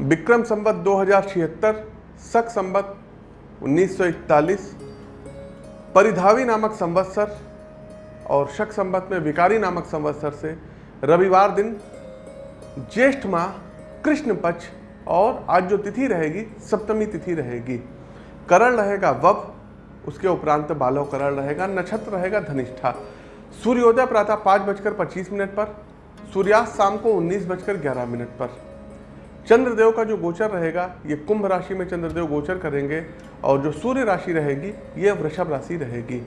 विक्रम संवत दो हज़ार छिहत्तर सक संवत 1941 परिधावी नामक संवत्सर और शक संवत में विकारी नामक संवत्सर से रविवार दिन ज्येष्ठ माह कृष्ण पक्ष और आज जो तिथि रहेगी, सप्तमी तिथि रहेगी। करण रहेगा वब, उसके उपरांत बालव करण रहेगा, नक्षत्र रहेगा धनिष्ठा। सूर्योदय प्रातः पाँच बजकर पच्चीस मिनट पर, सूर्यास्त शाम को उन्नीस बजकर ग्यारह मिनट पर। चंद्रदेव का जो गोचर रहेगा, ये कुंभ राशि में चंद्रदेव गोचर करेंगे और जो सूर्य राशि रहेगी, ये वृषभ राशि रहेगी।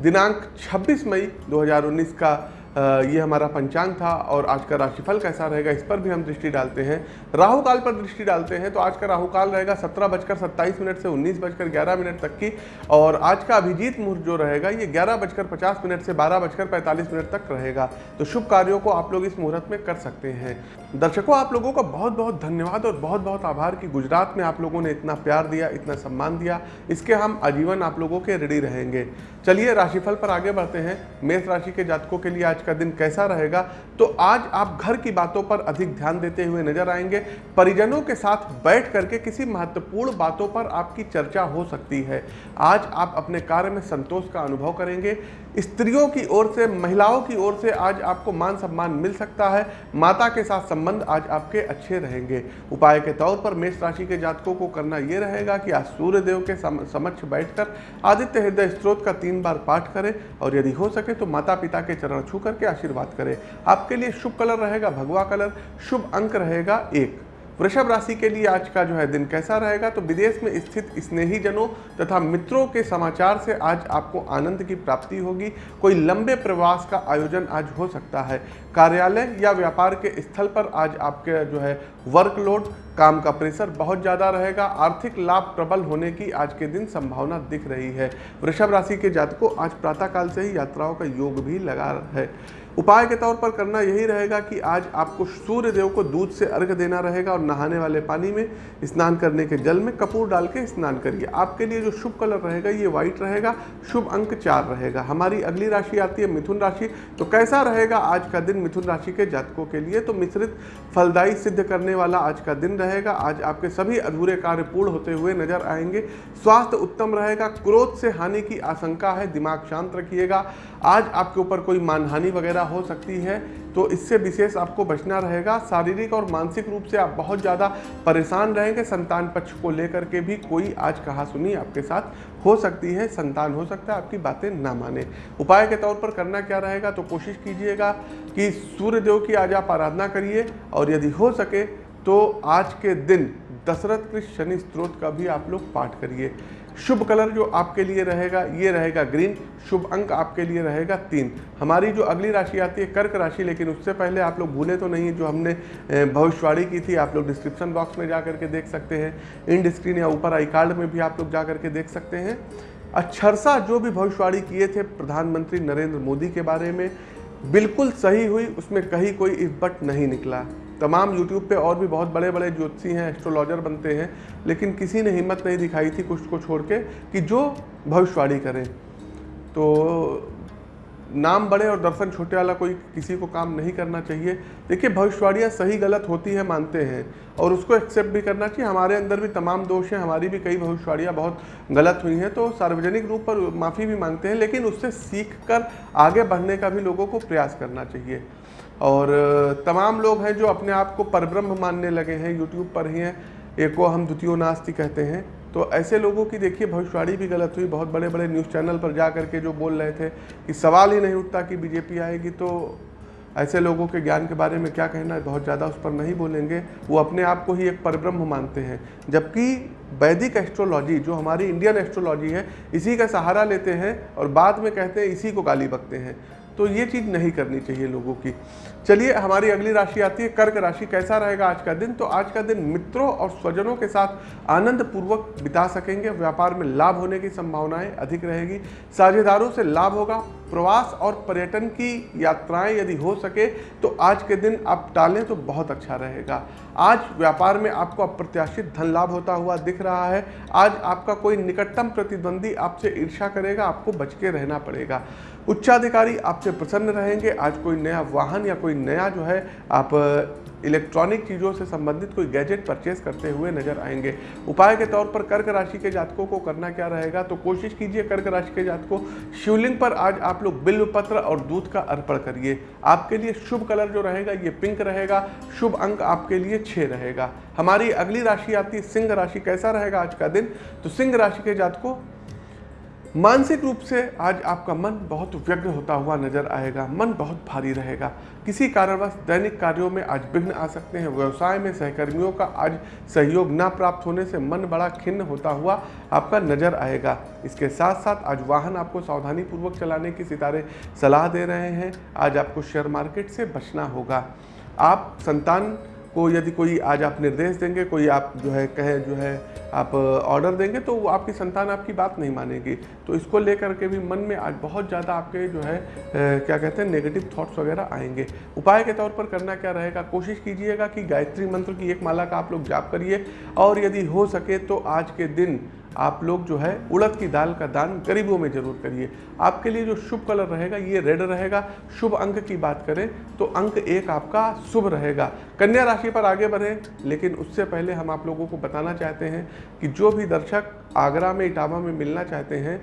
दिनांक 26 मई 2019 का ये हमारा पंचांग था और आज का राशिफल कैसा रहेगा इस पर भी हम दृष्टि डालते हैं। राहु काल पर दृष्टि डालते हैं तो आज का राहु काल रहेगा सत्रह बजकर सत्ताईस मिनट से उन्नीस बजकर ग्यारह मिनट तक की और आज का अभिजीत मुहूर्त जो रहेगा ये ग्यारह बजकर पचास मिनट से बारह बजकर पैंतालीस मिनट तक रहेगा। तो शुभ कार्यों को आप लोग इस मुहूर्त में कर सकते हैं। दर्शकों, आप लोगों का बहुत बहुत धन्यवाद और बहुत बहुत आभार कि गुजरात में आप लोगों ने इतना प्यार दिया, इतना सम्मान दिया। इसके हम आजीवन आप लोगों के रेडी रहेंगे। चलिए, राशिफल पर आगे बढ़ते हैं। मेष राशि के जातकों के लिए आज का दिन कैसा रहेगा? तो आज आप घर की बातों पर अधिक ध्यान देते हुए नज़र आएँगे। परिजनों के साथ बैठ करके किसी महत्वपूर्ण बातों पर आपकी चर्चा हो सकती है। आज आप अपने कार्य में संतोष का अनुभव करेंगे। स्त्रियों की ओर से, महिलाओं की ओर से आज आपको मान सम्मान मिल सकता है। माता के साथ संबंध आज आपके अच्छे रहेंगे। उपाय के तौर पर मेष राशि के जातकों को करना यह रहेगा कि आज सूर्य देव के समक्ष बैठकर आदित्य हृदय स्त्रोत का तीन बार पाठ करें और यदि हो सके तो माता पिता के चरण छू करके आशीर्वाद करें। आपके लिए शुभ कलर रहेगा, भगवा कलर। शुभ अंक रहेगा एक। वृषभ राशि के लिए आज का जो है दिन कैसा रहेगा? तो विदेश में स्थित स्नेही जनों तथा मित्रों के समाचार से आज आपको आनंद की प्राप्ति होगी। कोई लंबे प्रवास का आयोजन आज हो सकता है। कार्यालय या व्यापार के स्थल पर आज आपके जो है वर्कलोड काम का प्रेशर बहुत ज़्यादा रहेगा। आर्थिक लाभ प्रबल होने की आज के दिन संभावना दिख रही है। वृषभ राशि के जातकों आज प्रातःकाल से ही यात्राओं का योग भी लगा है। उपाय के तौर पर करना यही रहेगा कि आज आपको सूर्य देव को दूध से अर्घ देना रहेगा और नहाने वाले पानी में स्नान करने के जल में कपूर डाल के स्नान करिए। आपके लिए जो शुभ कलर रहेगा, ये व्हाइट रहेगा, शुभ अंक चार रहेगा। हमारी अगली राशि आती है मिथुन राशि। तो कैसा रहेगा आज का दिन मिथुन राशि के जातकों के लिए? तो मिश्रित फलदायी सिद्ध करने वाला आज का दिन रहेगा। आज आपके सभी अधूरे कार्य पूर्ण होते हुए नज़र आएँगे। स्वास्थ्य उत्तम रहेगा, क्रोध से हानि की आशंका है, दिमाग शांत रखिएगा। आज आपके ऊपर कोई मानहानि वगैरह हो सकती है तो इससे विशेष आपको बचना रहेगा। शारीरिक और मानसिक रूप से आप बहुत ज़्यादा परेशान रहेंगे। संतान पक्ष को लेकर के भी कोई आज कहा सुनी आपके साथ हो सकती है, संतान हो सकता है, आपकी बातें ना माने। उपाय के तौर पर करना क्या रहेगा तो कोशिश कीजिएगा कि सूर्य देव की आज आप आराधना करिए और यदि हो सके तो आज के दिन दशरथ कृष्ण शनि स्त्रोत का भी आप लोग पाठ करिए। शुभ कलर जो आपके लिए रहेगा, ये रहेगा ग्रीन। शुभ अंक आपके लिए रहेगा तीन। हमारी जो अगली राशि आती है, कर्क राशि, लेकिन उससे पहले आप लोग भूले तो नहीं, जो हमने भविष्यवाणी की थी, आप लोग डिस्क्रिप्शन बॉक्स में जा करके देख सकते हैं। इंड स्क्रीन या ऊपर आई कार्ड में भी आप लोग जा करके देख सकते हैं। अक्षरसा जो भी भविष्यवाणी किए थे प्रधानमंत्री नरेंद्र मोदी के बारे में, बिल्कुल सही हुई, उसमें कहीं कोई बट नहीं निकला। तमाम यूट्यूब पे और भी बहुत बड़े बड़े ज्योतिषी हैं एस्ट्रोलॉजर बनते हैं, लेकिन किसी ने हिम्मत नहीं दिखाई थी कुछ को छोड़ के कि जो भविष्यवाणी करें। तो नाम बड़े और दर्शन छोटे वाला कोई किसी को काम नहीं करना चाहिए। देखिए, भविष्यवाणियाँ सही गलत होती है, मानते हैं, और उसको एक्सेप्ट भी करना चाहिए। हमारे अंदर भी तमाम दोष हैं, हमारी भी कई भविष्यवाणियाँ बहुत गलत हुई हैं तो सार्वजनिक रूप पर माफ़ी भी मांगते हैं, लेकिन उससे सीख कर आगे बढ़ने का भी लोगों को प्रयास करना चाहिए। और तमाम लोग हैं जो अपने आप को परब्रह्म मानने लगे हैं यूट्यूब पर ही हैं। एको हम द्वितीय नास्ति कहते हैं। तो ऐसे लोगों की देखिए, भविष्यवाणी भी गलत हुई। बहुत बड़े बड़े न्यूज़ चैनल पर जा करके जो बोल रहे थे कि सवाल ही नहीं उठता कि बीजेपी आएगी तो ऐसे लोगों के ज्ञान के बारे में क्या कहना है? बहुत ज़्यादा उस पर नहीं बोलेंगे। वो अपने आप को ही एक परब्रह्म मानते हैं। जबकि वैदिक एस्ट्रोलॉजी जो हमारी इंडियन एस्ट्रोलॉजी है, इसी का सहारा लेते हैं और बाद में कहते हैं इसी को गाली बकते हैं। तो ये चीज़ नहीं करनी चाहिए लोगों की। चलिए, हमारी अगली राशि आती है, कर्क राशि। कैसा रहेगा आज का दिन? तो आज का दिन मित्रों और स्वजनों के साथ आनंद पूर्वक बिता सकेंगे। व्यापार में लाभ होने की संभावनाएँ अधिक रहेगी। साझेदारों से लाभ होगा। प्रवास और पर्यटन की यात्राएँ यदि हो सके तो आज के दिन आप टालें तो बहुत अच्छा रहेगा। आज व्यापार में आपको अप्रत्याशित धन लाभ होता हुआ दिख रहा है। आज आपका कोई निकटतम प्रतिद्वंदी आपसे ईर्षा करेगा, आपको बच के रहना पड़ेगा। उच्चाधिकारी आपसे प्रसन्न रहेंगे। आज कोई नया वाहन या कोई नया जो है, आप इलेक्ट्रॉनिक चीज़ों से संबंधित कोई गैजेट परचेस करते हुए नज़र आएँगे। उपाय के तौर पर कर्क राशि के जातकों को करना क्या रहेगा? तो कोशिश कीजिए कर्क राशि के जातकों, शिवलिंग पर आज आप लोग बिल्व पत्र और दूध का अर्पण करिए। आपके लिए शुभ कलर जो रहेगा, ये पिंक रहेगा। शुभ अंक आपके लिए छः रहेगा। हमारी अगली राशि आती है, सिंह राशि। कैसा रहेगा आज का दिन? तो सिंह राशि के जातकों मानसिक रूप से आज आपका मन बहुत व्यग्र होता हुआ नज़र आएगा, मन बहुत भारी रहेगा। किसी कारणवश दैनिक कार्यों में आज विघ्न आ सकते हैं। व्यवसाय में सहकर्मियों का आज सहयोग न प्राप्त होने से मन बड़ा खिन्न होता हुआ आपका नज़र आएगा। इसके साथ साथ आज वाहन आपको सावधानी पूर्वक चलाने की सितारे सलाह दे रहे हैं। आज आपको शेयर मार्केट से बचना होगा। आप संतान को यदि कोई आज आप निर्देश देंगे, कोई आप जो है कहे, जो है आप ऑर्डर देंगे तो वो आपकी संतान आपकी बात नहीं मानेगी। तो इसको लेकर के भी मन में आज बहुत ज़्यादा आपके जो है क्या कहते हैं नेगेटिव थॉट्स वगैरह आएँगे। उपाय के तौर पर करना क्या रहेगा? कोशिश कीजिएगा कि गायत्री मंत्र की एक माला का आप लोग जाप करिए। और यदि हो सके तो आज के दिन आप लोग जो है उड़द की दाल का दान गरीबों में ज़रूर करिए। आपके लिए जो शुभ कलर रहेगा, ये रेड रहेगा। शुभ अंक की बात करें तो अंक एक आपका शुभ रहेगा। कन्या राशि पर आगे बढ़ें, लेकिन उससे पहले हम आप लोगों को बताना चाहते हैं कि जो भी दर्शक आगरा में, इटावा में मिलना चाहते हैं,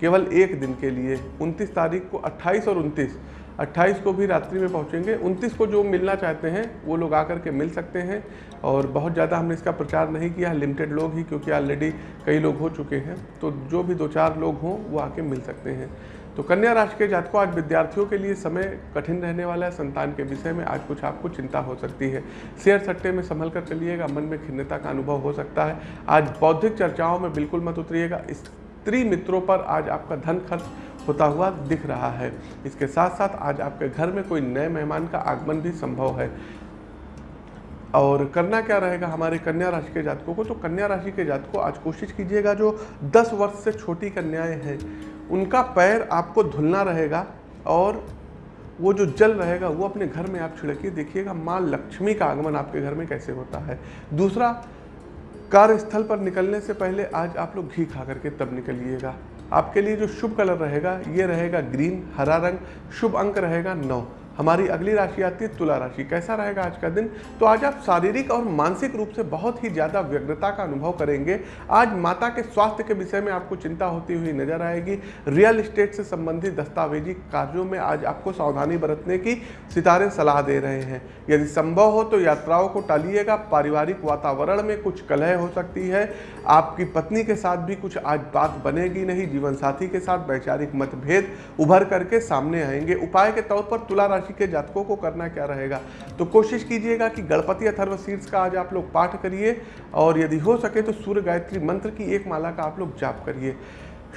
केवल एक दिन के लिए 29 तारीख को 28 और 29 28 को भी रात्रि में पहुँचेंगे। 29 को जो मिलना चाहते हैं, वो लोग आकर के मिल सकते हैं। और बहुत ज़्यादा हमने इसका प्रचार नहीं किया लिमिटेड लोग ही, क्योंकि ऑलरेडी कई लोग हो चुके हैं। तो जो भी दो चार लोग हों, वो आके मिल सकते हैं। तो कन्या राशि के जातकों, आज विद्यार्थियों के लिए समय कठिन रहने वाला है। संतान के विषय में आज कुछ आपको चिंता हो सकती है। शेयर सट्टे में संभल कर चलिएगा। मन में खिन्नता का अनुभव हो सकता है। आज बौद्धिक चर्चाओं में बिल्कुल मत उतरिएगा। स्त्री मित्रों पर आज आपका धन खर्च होता हुआ दिख रहा है। इसके साथ साथ आज आपके घर में कोई नए मेहमान का आगमन भी संभव है। और करना क्या रहेगा? हमारे कन्या राशि के जातकों को तो कन्या राशि के जातकों, आज कोशिश कीजिएगा जो 10 वर्ष से छोटी कन्याएँ हैं, उनका पैर आपको धुलना रहेगा और वो जो जल रहेगा, वो अपने घर में आप छिड़किए। देखिएगा, माँ लक्ष्मी का आगमन आपके घर में कैसे होता है। दूसरा, कार्यस्थल पर निकलने से पहले आज आप लोग घी खा करके तब निकलिएगा। आपके लिए जो शुभ कलर रहेगा, ये रहेगा ग्रीन, हरा रंग, शुभ अंक रहेगा नौ। हमारी अगली राशि आती है तुला राशि। कैसा रहेगा आज का दिन? तो आज आप शारीरिक और मानसिक रूप से बहुत ही ज़्यादा व्यग्रता का अनुभव करेंगे। आज माता के स्वास्थ्य के विषय में आपको चिंता होती हुई नज़र आएगी। रियल इस्टेट से संबंधित दस्तावेजी कार्यों में आज आपको सावधानी बरतने की सितारे सलाह दे रहे हैं। यदि संभव हो तो यात्राओं को टालिएगा। पारिवारिक वातावरण में कुछ कलह हो सकती है। आपकी पत्नी के साथ भी कुछ आज बात बनेगी नहीं। जीवन साथी के साथ वैचारिक मतभेद उभर करके सामने आएँगे। उपाय के तौर पर तुला राशि के जातकों को करना क्या रहेगा? तो कोशिश कीजिएगा कि गणपति अथर्व शीर्ष का आज आप लोग पाठ करिए और यदि हो सके तो सूर्य गायत्री मंत्र की एक माला का आप लोग जाप करिए।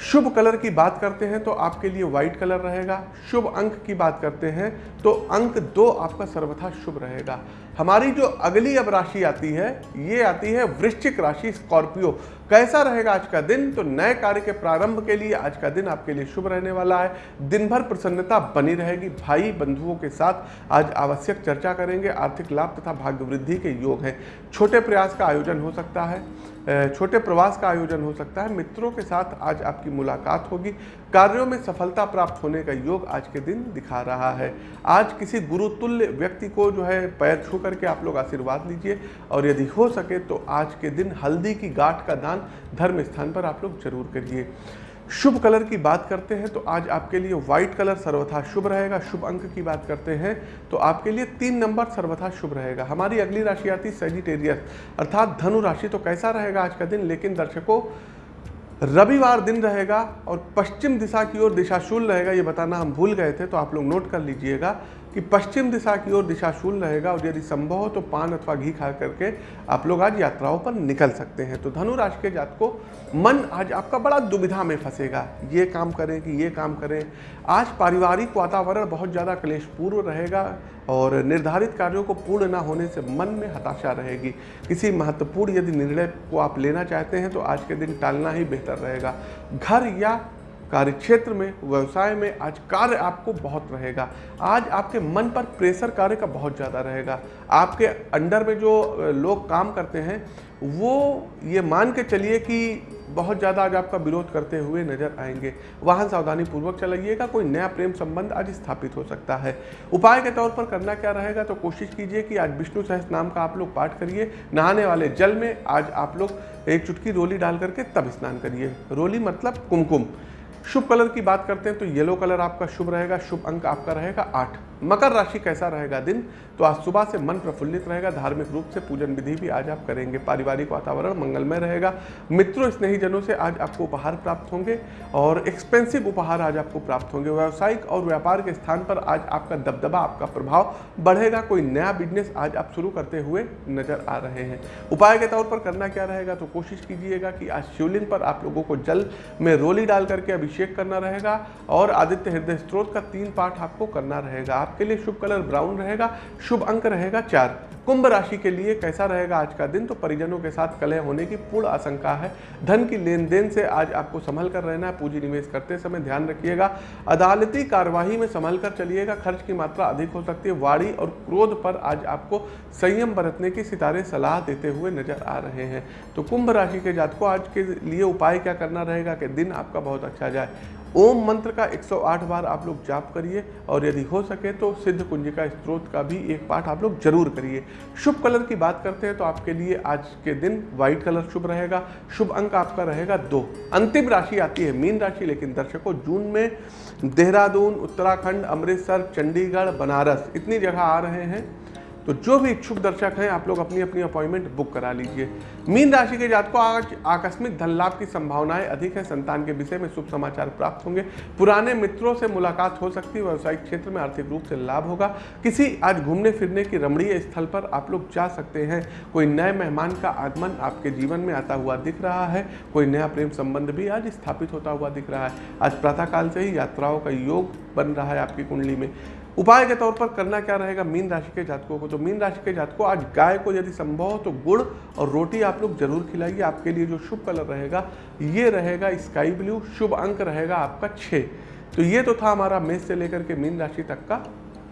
शुभ कलर की बात करते हैं तो आपके लिए व्हाइट कलर रहेगा। शुभ अंक की बात करते हैं तो अंक दो आपका सर्वथा शुभ रहेगा। हमारी जो अगली अब राशि आती है, ये आती है वृश्चिक राशि स्कॉर्पियो। कैसा रहेगा आज का दिन? तो नए कार्य के प्रारंभ के लिए आज का दिन आपके लिए शुभ रहने वाला है। दिन भर प्रसन्नता बनी रहेगी। भाई बंधुओं के साथ आज आवश्यक चर्चा करेंगे। आर्थिक लाभ तथा भाग्य वृद्धि के योग हैं। छोटे प्रयास का आयोजन हो सकता है छोटे प्रवास का आयोजन हो सकता है। मित्रों के साथ आज आपकी मुलाकात होगी। कार्यों में सफलता प्राप्त होने का योग आज के दिन दिखा रहा है। आज किसी गुरुतुल्य व्यक्ति को जो है पैर छू करके आप लोग आशीर्वाद लीजिए। और यदि हो सके तो आज के दिन हल्दी की गाठ का दान धर्म स्थान पर आप लोग ज़रूर करिए। शुभ कलर की बात करते हैं तो आज आपके लिए व्हाइट कलर सर्वथा शुभ रहेगा। शुभ अंक की बात करते हैं तो आपके लिए तीन नंबर सर्वथा शुभ रहेगा। हमारी अगली राशि आती सेजिटेरियस अर्थात धनु राशि तो कैसा रहेगा आज का दिन, लेकिन दर्शकों, रविवार दिन रहेगा और पश्चिम दिशा की ओर दिशाशूल रहेगा, ये बताना हम भूल गए थे तो आप लोग नोट कर लीजिएगा। कि पश्चिम दिशा की ओर दिशाशूल रहेगा और यदि संभव हो तो पान अथवा घी खा करके आप लोग आज यात्राओं पर निकल सकते हैं। तो धनु राशि के जात को मन आज आपका बड़ा दुविधा में फंसेगा। ये काम करें कि ये काम करें। आज पारिवारिक वातावरण बहुत ज़्यादा क्लेशपूर्व रहेगा और निर्धारित कार्यों को पूर्ण ना होने से मन में हताशा रहेगी। किसी महत्वपूर्ण यदि निर्णय को आप लेना चाहते हैं तो आज के दिन टालना ही बेहतर रहेगा। घर या कार्य क्षेत्र में, व्यवसाय में आज कार्य आपको बहुत रहेगा। आज आपके मन पर प्रेशर कार्य का बहुत ज़्यादा रहेगा। आपके अंडर में जो लोग काम करते हैं, वो ये मान के चलिए कि बहुत ज़्यादा आज आपका विरोध करते हुए नज़र आएँगे। वाहन सावधानी पूर्वक चलाइएगा, कोई नया प्रेम संबंध आज स्थापित हो सकता है। उपाय के तौर पर करना क्या रहेगा तो कोशिश कीजिए कि आज विष्णु सहस नाम का आप लोग पाठ करिए। नहाने वाले जल में आज आप लोग एक चुटकी रोली डाल करके तब स्नान करिए। रोली मतलब कुमकुम। शुभ कलर की बात करते हैं तो येलो कलर आपका शुभ रहेगा, शुभ अंक आपका रहेगा आठ। मकर राशि कैसा रहेगा दिन? तो आज सुबह से मन प्रफुल्लित रहेगा, धार्मिक रूप से पूजन विधि भी आज आप करेंगे। पारिवारिक वातावरण मंगलमय रहेगा। मित्रों स्नेही जनों से आज आपको उपहार प्राप्त होंगे और एक्सपेंसिव उपहार आज आपको प्राप्त होंगे। व्यावसायिक और व्यापार के स्थान पर आज आपका दबदबा, आपका प्रभाव बढ़ेगा। कोई नया बिज़नेस आज आप शुरू करते हुए नज़र आ रहे हैं। उपाय के तौर पर करना क्या रहेगा? तो कोशिश कीजिएगा कि आज शिवलिंग पर आप लोगों को जल में रोली डाल करके अभिषेक करना रहेगा और आदित्य हृदय स्त्रोत का तीन पाठ आपको करना रहेगा। आपके लिए शुभ कलर ब्राउन रहेगा, शुभ अंक रहेगा चार। कुंभ राशि के लिए कैसा रहेगा आज का दिन? तो परिजनों के साथ कलह होने की पूर्ण आशंका है। धन की लेन देन से आज आपको संभल कर रहना है। पूंजी निवेश करते समय ध्यान रखिएगा। अदालती कार्यवाही में संभल कर चलिएगा। खर्च की मात्रा अधिक हो सकती है। वाड़ी और क्रोध पर आज आपको संयम बरतने की सितारे सलाह देते हुए नज़र आ रहे हैं। तो कुंभ राशि के जातकों, आज के लिए उपाय क्या करना रहेगा कि दिन आपका बहुत अच्छा जाए? ओम मंत्र का 108 बार आप लोग जाप करिए और यदि हो सके तो सिद्ध कुंजिका स्त्रोत का भी एक पाठ आप लोग ज़रूर करिए। शुभ कलर की बात करते हैं तो आपके लिए आज के दिन व्हाइट कलर शुभ रहेगा। शुभ अंक आपका रहेगा दो। अंतिम राशि आती है मीन राशि, लेकिन दर्शकों, जून में देहरादून, उत्तराखंड, अमृतसर, चंडीगढ़, बनारस, इतनी जगह आ रहे हैं। तो जो भी इच्छुक दर्शक हैं, आप लोग अपनी अपनी अपॉइंटमेंट बुक करा लीजिए। मीन राशि के जात को आज आकस्मिक धन लाभ की संभावनाएँ अधिक है। संतान के विषय में शुभ समाचार प्राप्त होंगे। पुराने मित्रों से मुलाकात हो सकती है। व्यवसायिक क्षेत्र में आर्थिक रूप से लाभ होगा। किसी आज घूमने फिरने की रमणीय स्थल पर आप लोग जा सकते हैं। कोई नए मेहमान का आगमन आपके जीवन में आता हुआ दिख रहा है। कोई नया प्रेम संबंध भी आज स्थापित होता हुआ दिख रहा है। आज प्रातःकाल से ही यात्राओं का योग बन रहा है आपकी कुंडली में। उपाय के तौर पर करना क्या रहेगा? मीन राशि के जातकों को। तो मीन राशि के जातकों, आज गाय को यदि संभव हो तो गुड़ और रोटी आप लोग ज़रूर खिलाइए। आपके लिए जो शुभ कलर रहेगा, ये रहेगा स्काई ब्लू। शुभ अंक रहेगा आपका छः तो ये तो था हमारा मेष से लेकर के मीन राशि तक का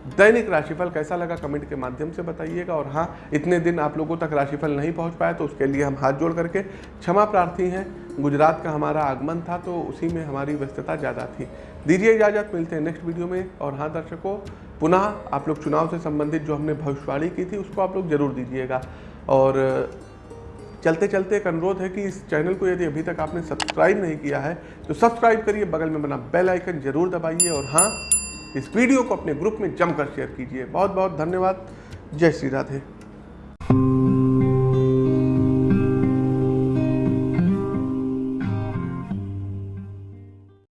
दैनिक राशिफल कैसा लगा कमेंट के माध्यम से बताइएगा। और हाँ इतने दिन आप लोगों तक राशिफल नहीं पहुँच पाया तो उसके लिए हम हाथ जोड़ करके क्षमा प्रार्थी हैं। गुजरात का हमारा आगमन था तो उसी में हमारी व्यस्तता ज़्यादा थी। दीजिए इजाज़त, मिलते हैं नेक्स्ट वीडियो में। और हाँ दर्शकों, पुनः आप लोग चुनाव से संबंधित जो हमने भविष्यवाणी की थी, उसको आप लोग ज़रूर दीजिएगा। और चलते चलते एक अनुरोध है कि इस चैनल को यदि अभी तक आपने सब्सक्राइब नहीं किया है तो सब्सक्राइब करिए, बगल में बना बेल आइकन ज़रूर दबाइए। और हाँ इस वीडियो को अपने ग्रुप में जमकर शेयर कीजिए। बहुत बहुत धन्यवाद। जय श्री राधे।